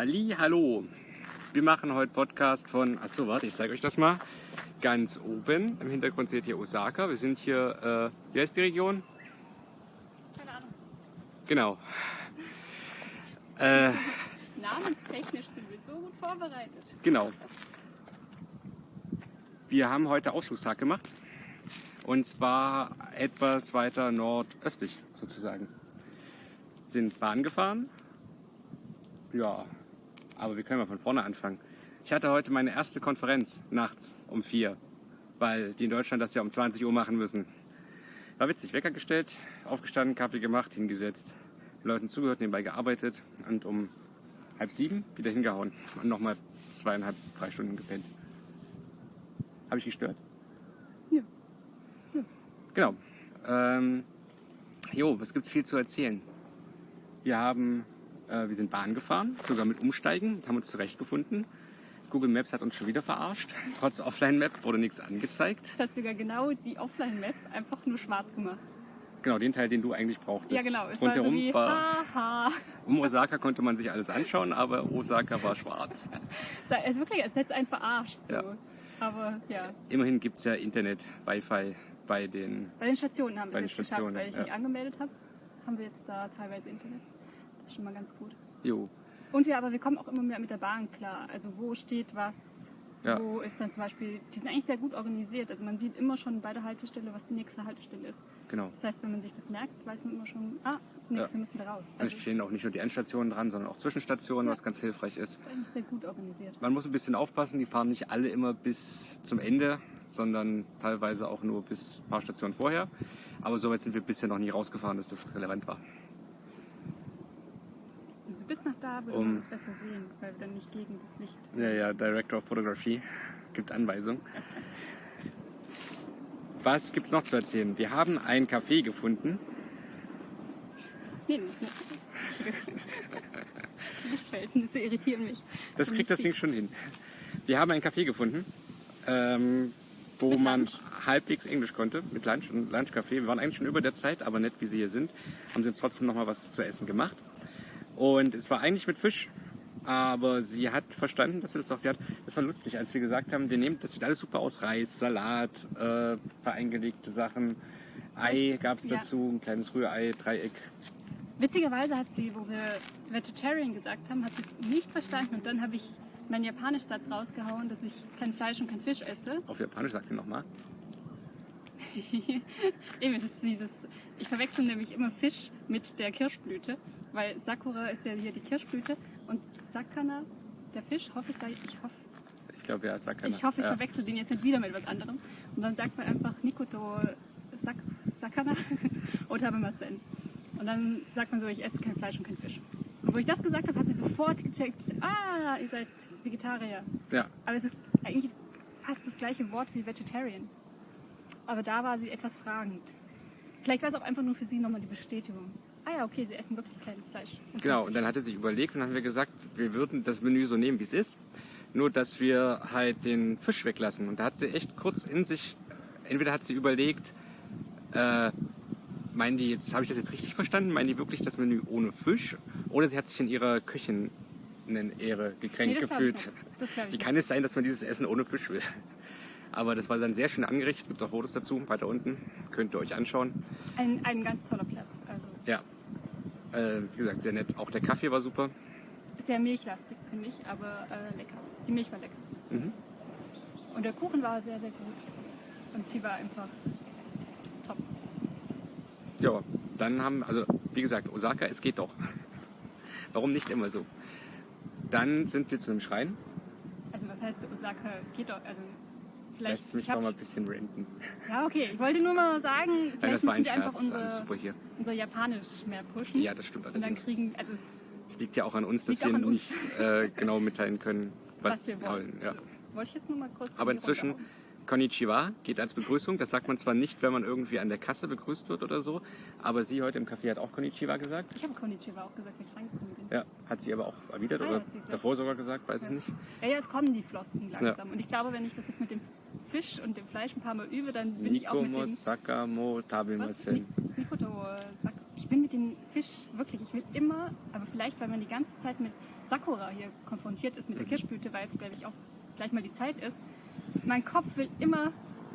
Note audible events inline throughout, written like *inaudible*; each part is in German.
Ali, hallo. Wir machen heute Podcast von, achso, warte, ich zeige euch das mal. Ganz oben, im Hintergrund seht ihr Osaka. Wir sind hier, äh, wie heißt die Region? Keine Ahnung. Genau. Äh, Namenstechnisch sind wir so gut vorbereitet. genau. Wir haben heute Ausflugstag gemacht. Und zwar etwas weiter nordöstlich sozusagen. Sind Bahn gefahren. Ja, aber wir können mal von vorne anfangen. Ich hatte heute meine erste Konferenz nachts um vier, weil die in Deutschland das ja um 20 Uhr machen müssen. War witzig, Wecker gestellt, aufgestanden, Kaffee gemacht, hingesetzt, Leuten zugehört, nebenbei gearbeitet und um halb sieben wieder hingehauen und nochmal zweieinhalb, drei Stunden gepennt. Habe ich gestört? Ja. Genau. Ähm, jo, was gibt's viel zu erzählen? Wir haben, äh, wir sind Bahn gefahren, sogar mit Umsteigen, haben uns zurechtgefunden. Google Maps hat uns schon wieder verarscht. Trotz Offline-Map wurde nichts angezeigt. Es hat sogar genau die Offline-Map einfach nur schwarz gemacht. Genau, den Teil, den du eigentlich brauchtest. Ja, genau. Es war so Rundherum wie, war, haha. um Osaka konnte man sich alles anschauen, aber Osaka war schwarz. Es es ist wirklich, als hätte es einen verarscht. So. Ja. Aber ja, Immerhin gibt's ja Internet, Wi-Fi bei den. bei den Stationen haben wir es jetzt geschafft, weil ich ja. mich angemeldet habe. Haben wir jetzt da teilweise Internet. Das ist schon mal ganz gut. Jo, Und wir, aber wir kommen auch immer mehr mit der Bahn klar. Also wo steht was, Ja. wo ist dann zum Beispiel, die sind eigentlich sehr gut organisiert. Also man sieht immer schon bei der Haltestelle, was die nächste Haltestelle ist. genau. Das heißt, wenn man sich das merkt, weiß man immer schon, ah, nächste müssen wir raus. Also es stehen auch nicht nur die Endstationen dran, sondern auch Zwischenstationen, was ganz hilfreich ist. ist eigentlich sehr gut organisiert. Man muss ein bisschen aufpassen, die fahren nicht alle immer bis zum Ende, sondern teilweise auch nur bis ein paar Stationen vorher. Aber soweit sind wir bisher noch nie rausgefahren, dass das relevant war. Also bis nach da würde Um- man das besser sehen, weil wir dann nicht gegen das Licht. Ja, ja, Director of Photography *laughs* gibt Anweisung. *laughs* Was gibt's noch zu erzählen? Wir haben ein Café gefunden. Nee, nicht mehr. Die Lichtverhältnisse irritieren mich. Das kriegt das Ding schon hin. Wir haben ein Café gefunden, ähm, wo Mit man Lunch. halbwegs Englisch konnte, mit Lunch und Lunchcafé. Wir waren eigentlich schon über der Zeit, aber nett wie sie hier sind, haben sie uns trotzdem noch mal was zu essen gemacht. Und es war eigentlich mit Fisch, aber sie hat verstanden, dass wir das doch, sie hat, das war lustig, als wir gesagt haben, wir nehmen, das sieht alles super aus, Reis, Salat, äh, paar eingelegte Sachen, Ei gab's Ja. dazu, ein kleines Rührei, Dreieck. Witzigerweise hat sie, wo wir Vegetarian gesagt haben, hat sie es nicht verstanden. Und dann habe ich meinen Japanisch-Satz rausgehauen, dass ich kein Fleisch und kein Fisch esse. Auf Japanisch sagt ihr nochmal. *laughs* Eben, es ist dieses, ich verwechsel nämlich immer Fisch mit der Kirschblüte, weil Sakura ist ja hier die Kirschblüte und Sakana, der Fisch, hoffe ich, ich hoffe, Ich glaube, ja, Sakana. ich, hoffe, ich ja. verwechsel den jetzt nicht wieder mit was anderem. Und dann sagt man einfach Nikoto Sak Sakana *laughs* oder Habemasen. Und dann sagt man so, ich esse kein Fleisch und kein Fisch. Und wo ich das gesagt habe, hat sie sofort gecheckt, ah, ihr seid Vegetarier. Ja, Aber es ist eigentlich fast das gleiche Wort wie Vegetarian. Aber da war sie etwas fragend. Vielleicht war es auch einfach nur für sie nochmal die Bestätigung. Ah ja, okay, sie essen wirklich kein Fleisch. kein Genau, und dann hat er sich überlegt und dann haben wir gesagt, wir würden das Menü so nehmen, wie es ist, nur dass wir halt den Fisch weglassen. Und da hat sie echt kurz in sich, entweder hat sie überlegt, äh, meinen die jetzt, habe ich das jetzt richtig verstanden, meinen die wirklich das Menü ohne Fisch? Oder sie hat sich in ihrer Köchin Ehre gekränkt Nee, gefühlt. Wie kann es sein, dass man dieses Essen ohne Fisch will? Aber das war dann sehr schön angerichtet, gibt auch Fotos dazu, weiter unten, könnt ihr euch anschauen. Ein, ein ganz toller Platz. Also Ja, äh, wie gesagt, sehr nett. Auch der Kaffee war super. sehr milchlastig, finde ich, aber äh, lecker. Die Milch war lecker. Mhm. Und der Kuchen war sehr, sehr gut. Und sie war einfach top. Ja, dann haben, also wie gesagt, Osaka, es geht doch. *laughs* Warum nicht immer so? Dann sind wir zu einem Schrein. Also was heißt Osaka? Es geht doch, also Vielleicht vielleicht. mich ich noch mal ein bisschen renten. ja, okay. Ich wollte nur mal sagen, vielleicht das war ein müssen wir einfach Scherz. Alles unser, super hier. unser Japanisch mehr pushen. Ja, das stimmt Und dann kriegen, also es, Es liegt ja auch an uns, dass wir uns. nicht äh, genau mitteilen können, *laughs* was, Was wir wollen. Ja. wollte ich jetzt nur mal kurz. Aber inzwischen, Konnichiwa geht als Begrüßung. Das sagt man zwar nicht, wenn man irgendwie an der Kasse begrüßt wird oder so, aber sie heute im Café hat auch Konnichiwa gesagt. Ich habe Konnichiwa auch gesagt, wie ich reingekommen bin. Ja, hat sie aber auch erwidert Ah, ja, oder davor sogar gesagt, weiß ich Ja. nicht. Ja, ja, es kommen die Flosken langsam. Und ich glaube, wenn ich das jetzt mit dem Fisch und dem Fleisch ein paar Mal übe, dann bin ich auch mit dem... Sakamo. Ni- Nikoto, Sak ich bin mit dem Fisch wirklich, ich will immer, aber vielleicht, weil man die ganze Zeit mit Sakura hier konfrontiert ist, mit der Mhm. Kirschblüte, weil es, glaube ich, auch gleich mal die Zeit ist, mein Kopf will immer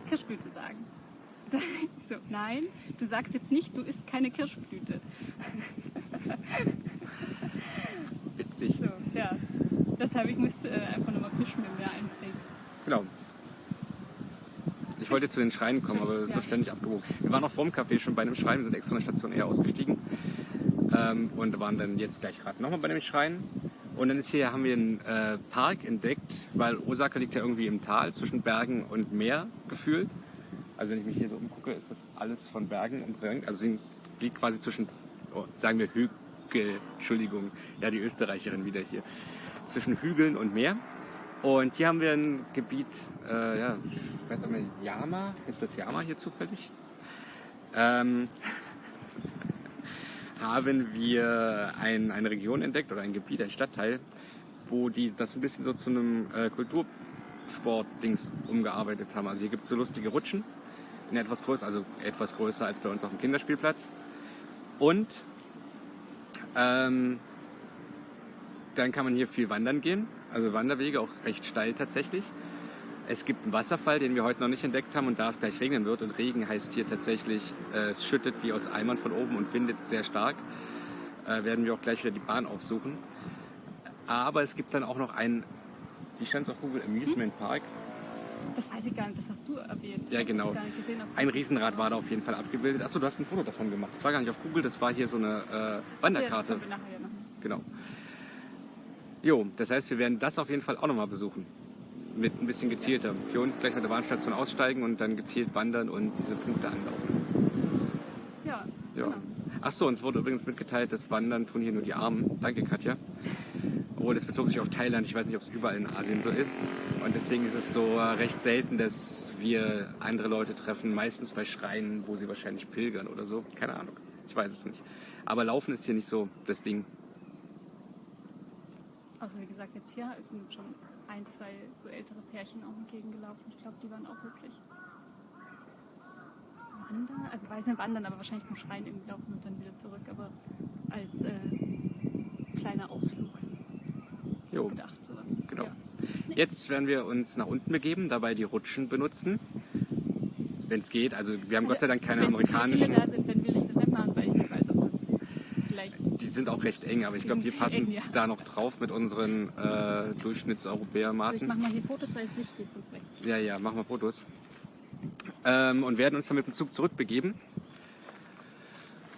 Kirschblüte sagen. *laughs* So, nein, du sagst jetzt nicht, du isst keine Kirschblüte. *laughs* Witzig. So, ja. Deshalb, ich muss äh, einfach nochmal Fisch mit mir einbringen. Genau. Ich wollte zu den Schreinen kommen, aber so Ja. ständig abgewogen. Wir waren auch vorm Café schon bei einem Schrein, wir sind extra in der Station eher ausgestiegen. Ähm, und waren dann jetzt gleich gerade nochmal bei dem Schrein. Und dann ist hier, haben wir einen äh, Park entdeckt, weil Osaka liegt ja irgendwie im Tal zwischen Bergen und Meer gefühlt. Also wenn ich mich hier so umgucke, ist das alles von Bergen umringt. Also sie liegt quasi zwischen, oh, sagen wir Hügel, Entschuldigung, ja die Österreicherin wieder hier, zwischen Hügeln und Meer. Und hier haben wir ein Gebiet, äh, ja, ich weiß nicht, Yama, ist das Yama hier zufällig? Ähm, *laughs* haben wir ein, eine Region entdeckt oder ein Gebiet, ein Stadtteil, wo die das ein bisschen so zu einem äh, Kultursport-Dings umgearbeitet haben. Also hier gibt es so lustige Rutschen, in etwas größer, also etwas größer als bei uns auf dem Kinderspielplatz. Und ähm, dann kann man hier viel wandern gehen, also Wanderwege, auch recht steil tatsächlich. Es gibt einen Wasserfall, den wir heute noch nicht entdeckt haben und da es gleich regnen wird und Regen heißt hier tatsächlich, äh, es schüttet wie aus Eimern von oben und windet sehr stark, äh, werden wir auch gleich wieder die Bahn aufsuchen. Aber es gibt dann auch noch einen, wie stand es auf Google, Amusement Park. Das weiß ich gar nicht, das hast du erwähnt. Ich Ja, genau. Gesehen Ein Riesenrad war da auf jeden Fall abgebildet. Achso, du hast ein Foto davon gemacht. Das war gar nicht auf Google, das war hier so eine äh, Achso, ja, das Wanderkarte. können wir nachher ja machen. Genau. Jo, das heißt, wir werden das auf jeden Fall auch nochmal besuchen. Mit ein bisschen gezielter. Hier unten gleich mit der Bahnstation aussteigen und dann gezielt wandern und diese Punkte anlaufen. Ja, Ja. genau. Achso, uns wurde übrigens mitgeteilt, das Wandern tun hier nur die Armen. Danke, Katja. Obwohl, das bezog sich auf Thailand. Ich weiß nicht, ob es überall in Asien so ist. Und deswegen ist es so recht selten, dass wir andere Leute treffen. Meistens bei Schreinen, wo sie wahrscheinlich pilgern oder so. Keine Ahnung. Ich weiß es nicht. Aber Laufen ist hier nicht so das Ding. Also wie gesagt, jetzt hier sind schon ein, zwei so ältere Pärchen auch entgegengelaufen. Ich glaube, die waren auch wirklich wandern. Also weiß nicht wandern, aber wahrscheinlich zum Schrein irgendwie laufen und dann wieder zurück. Aber als äh, kleiner Ausflug Jo. gedacht, sowas. Genau. Ja. Jetzt werden wir uns nach unten begeben, dabei die Rutschen benutzen. Wenn es geht. Also wir haben Gott sei Dank keine Wenn amerikanischen. Kinder da sind, dann will ich das nicht machen, weil ich nicht weiß. Die sind auch recht eng, aber ich glaube, wir passen eng, ja. da noch drauf mit unseren äh, Also ich Durchschnittseuropäermaßen. mache mal hier Fotos, weil es Licht geht sonst weg. Ja, ja, machen wir Fotos. Ähm, und werden uns dann mit dem Zug zurückbegeben.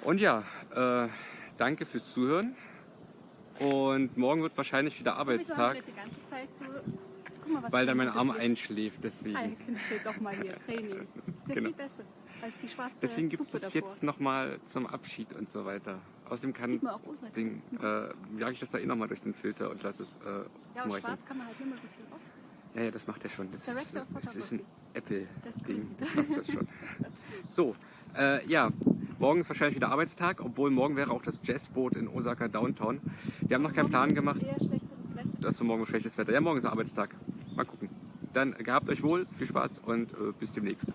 Und ja, äh, danke fürs Zuhören. Und morgen wird wahrscheinlich wieder Arbeitstag, Die ganze Zeit so. Mal, weil dann mein ein Arm einschläft. Licht. Ah, Deswegen, könntest du doch mal hier Training. Das ist ja Genau. viel besser als die schwarze deswegen gibt es das jetzt nochmal zum Abschied und so weiter. Außerdem kann das. Ding, äh, jage ich das da eh nochmal durch den Filter und lasse es äh, Ja, aber schwarz kann man halt nicht mehr so viel raus. Ja, ja, das macht er schon. Das ist, Director of das ist ein Apple-Ding. ist Das macht das schon. So, äh, ja, morgen ist wahrscheinlich wieder Arbeitstag, obwohl morgen wäre auch das Jazzboot in Osaka Downtown. Wir haben noch keinen Plan gemacht, dass wir morgen schlechtes Wetter. Ja, morgen ist Arbeitstag. Mal gucken. Dann gehabt euch wohl, viel Spaß und äh, bis demnächst.